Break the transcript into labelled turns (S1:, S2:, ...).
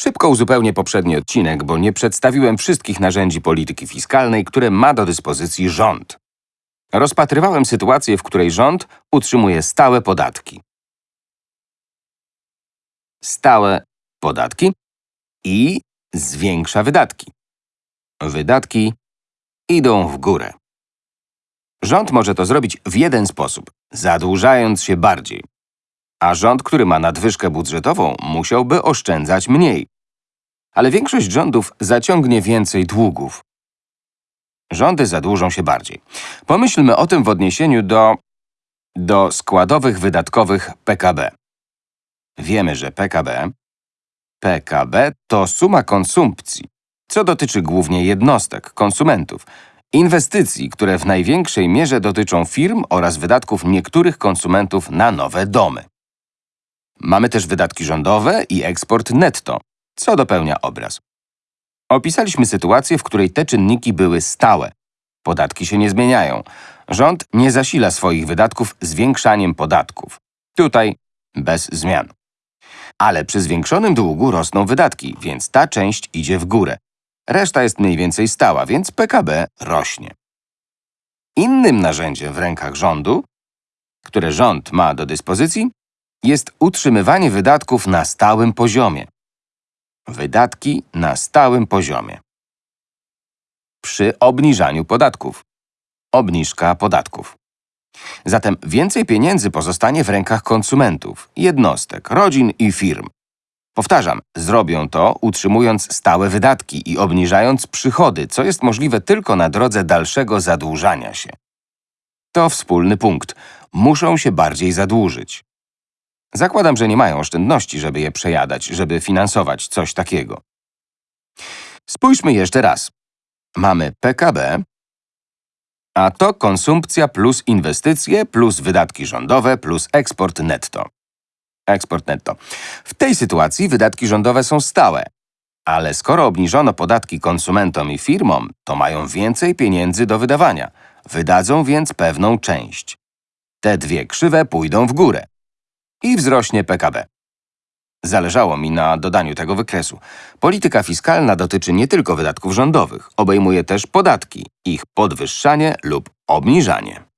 S1: Szybko uzupełnię poprzedni odcinek, bo nie przedstawiłem wszystkich narzędzi polityki fiskalnej, które ma do dyspozycji rząd. Rozpatrywałem sytuację, w której rząd utrzymuje stałe podatki. Stałe podatki i zwiększa wydatki. Wydatki idą w górę. Rząd może to zrobić w jeden sposób, zadłużając się bardziej. A rząd, który ma nadwyżkę budżetową, musiałby oszczędzać mniej. Ale większość rządów zaciągnie więcej długów. Rządy zadłużą się bardziej. Pomyślmy o tym w odniesieniu do, do składowych wydatkowych PKB. Wiemy, że PKB PKB to suma konsumpcji, co dotyczy głównie jednostek, konsumentów, inwestycji, które w największej mierze dotyczą firm oraz wydatków niektórych konsumentów na nowe domy. Mamy też wydatki rządowe i eksport netto, co dopełnia obraz. Opisaliśmy sytuację, w której te czynniki były stałe. Podatki się nie zmieniają. Rząd nie zasila swoich wydatków zwiększaniem podatków. Tutaj bez zmian. Ale przy zwiększonym długu rosną wydatki, więc ta część idzie w górę. Reszta jest mniej więcej stała, więc PKB rośnie. Innym narzędziem w rękach rządu, które rząd ma do dyspozycji, jest utrzymywanie wydatków na stałym poziomie. Wydatki na stałym poziomie. Przy obniżaniu podatków. Obniżka podatków. Zatem więcej pieniędzy pozostanie w rękach konsumentów, jednostek, rodzin i firm. Powtarzam, zrobią to utrzymując stałe wydatki i obniżając przychody, co jest możliwe tylko na drodze dalszego zadłużania się. To wspólny punkt. Muszą się bardziej zadłużyć. Zakładam, że nie mają oszczędności, żeby je przejadać, żeby finansować coś takiego. Spójrzmy jeszcze raz. Mamy PKB, a to konsumpcja plus inwestycje plus wydatki rządowe plus eksport netto. Eksport netto. W tej sytuacji wydatki rządowe są stałe. Ale skoro obniżono podatki konsumentom i firmom, to mają więcej pieniędzy do wydawania. Wydadzą więc pewną część. Te dwie krzywe pójdą w górę. I wzrośnie PKB. Zależało mi na dodaniu tego wykresu. Polityka fiskalna dotyczy nie tylko wydatków rządowych, obejmuje też podatki, ich podwyższanie lub obniżanie.